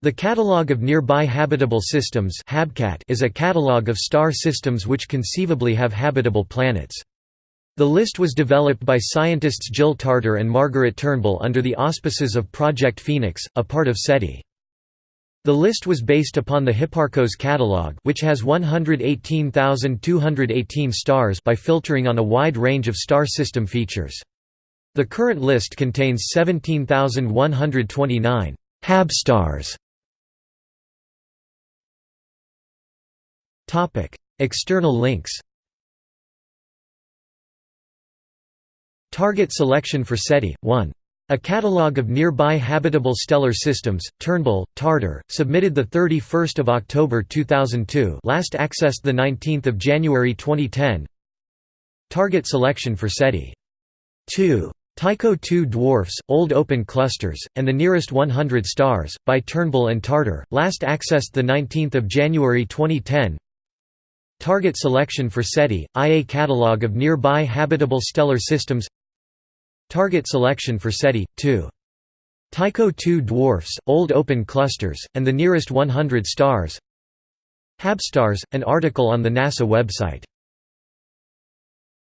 The Catalogue of Nearby Habitable Systems is a catalogue of star systems which conceivably have habitable planets. The list was developed by scientists Jill Tarter and Margaret Turnbull under the auspices of Project Phoenix, a part of SETI. The list was based upon the Hipparcos catalogue which has 118,218 stars by filtering on a wide range of star system features. The current list contains 17,129 habstars Topic: External links. Target selection for SETI 1. A catalogue of nearby habitable stellar systems. Turnbull, Tarter, submitted the 31st of October 2002. Last accessed the 19th of January 2010. Target selection for SETI 2. Tycho II dwarfs, old open clusters, and the nearest 100 stars, by Turnbull and Tarter, last accessed 19 January 2010 Target selection for SETI, IA catalog of nearby habitable stellar systems. Target selection for SETI, 2. Tycho II dwarfs, old open clusters, and the nearest 100 stars. Habstars, an article on the NASA website